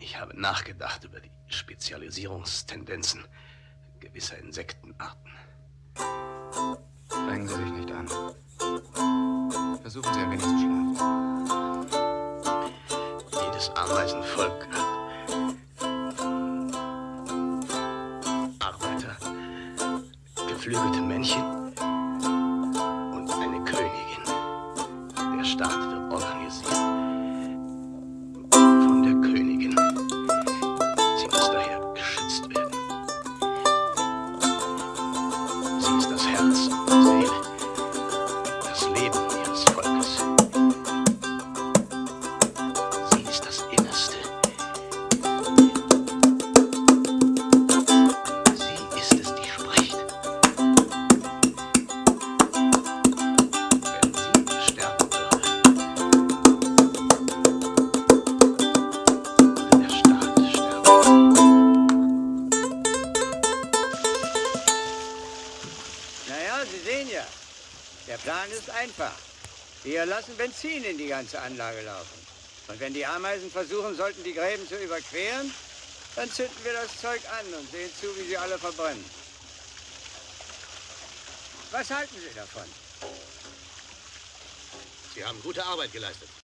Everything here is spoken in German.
Ich habe nachgedacht über die Spezialisierungstendenzen gewisser Insektenarten. Strengen Sie sich nicht an. Versuchen Sie ein wenig zu schlafen. Jedes Ameisenvolk hat Arbeiter, geflügelte Männchen und eine Königin. Der Staat wird organisiert Sie der Plan ist einfach. Wir lassen Benzin in die ganze Anlage laufen. Und wenn die Ameisen versuchen sollten, die Gräben zu überqueren, dann zünden wir das Zeug an und sehen zu, wie sie alle verbrennen. Was halten Sie davon? Sie haben gute Arbeit geleistet.